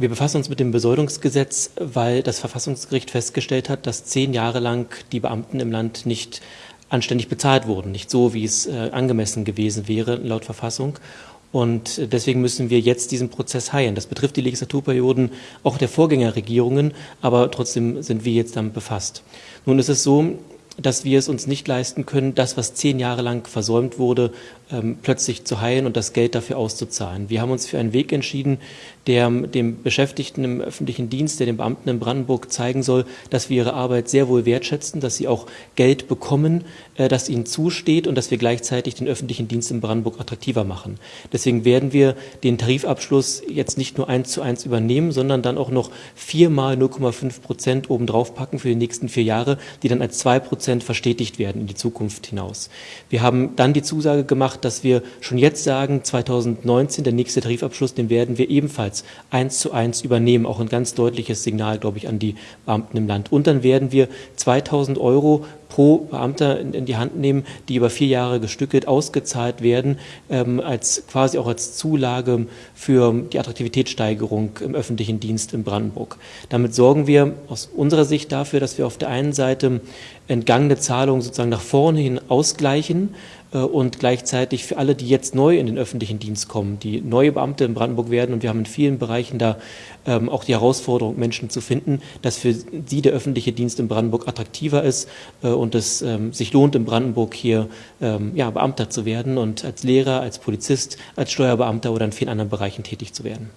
Wir befassen uns mit dem Besoldungsgesetz, weil das Verfassungsgericht festgestellt hat, dass zehn Jahre lang die Beamten im Land nicht anständig bezahlt wurden, nicht so, wie es äh, angemessen gewesen wäre laut Verfassung. Und deswegen müssen wir jetzt diesen Prozess heilen. Das betrifft die Legislaturperioden auch der Vorgängerregierungen, aber trotzdem sind wir jetzt damit befasst. Nun ist es so, dass wir es uns nicht leisten können, das, was zehn Jahre lang versäumt wurde, ähm, plötzlich zu heilen und das Geld dafür auszuzahlen. Wir haben uns für einen Weg entschieden, der dem Beschäftigten im öffentlichen Dienst, der den Beamten in Brandenburg zeigen soll, dass wir ihre Arbeit sehr wohl wertschätzen, dass sie auch Geld bekommen, äh, das ihnen zusteht und dass wir gleichzeitig den öffentlichen Dienst in Brandenburg attraktiver machen. Deswegen werden wir den Tarifabschluss jetzt nicht nur eins zu eins übernehmen, sondern dann auch noch viermal 0,5 Prozent obendrauf packen für die nächsten vier Jahre, die dann als zwei Prozent verstetigt werden in die Zukunft hinaus. Wir haben dann die Zusage gemacht, dass wir schon jetzt sagen, 2019, der nächste Tarifabschluss, den werden wir ebenfalls eins zu eins übernehmen. Auch ein ganz deutliches Signal, glaube ich, an die Beamten im Land. Und dann werden wir 2000 Euro pro Beamter in, die Hand nehmen, die über vier Jahre gestückelt ausgezahlt werden, ähm, als quasi auch als Zulage für die Attraktivitätssteigerung im öffentlichen Dienst in Brandenburg. Damit sorgen wir aus unserer Sicht dafür, dass wir auf der einen Seite entgangene Zahlungen sozusagen nach vorne hin ausgleichen, äh, und gleichzeitig für alle, die jetzt neu in den öffentlichen Dienst kommen, die neue Beamte in Brandenburg werden. Und wir haben in vielen Bereichen da ähm, auch die Herausforderung, Menschen zu finden, dass für sie der öffentliche Dienst in Brandenburg attraktiver ist äh, und es ähm, sich lohnt, in Brandenburg hier ähm, ja, Beamter zu werden und als Lehrer, als Polizist, als Steuerbeamter oder in vielen anderen Bereichen tätig zu werden.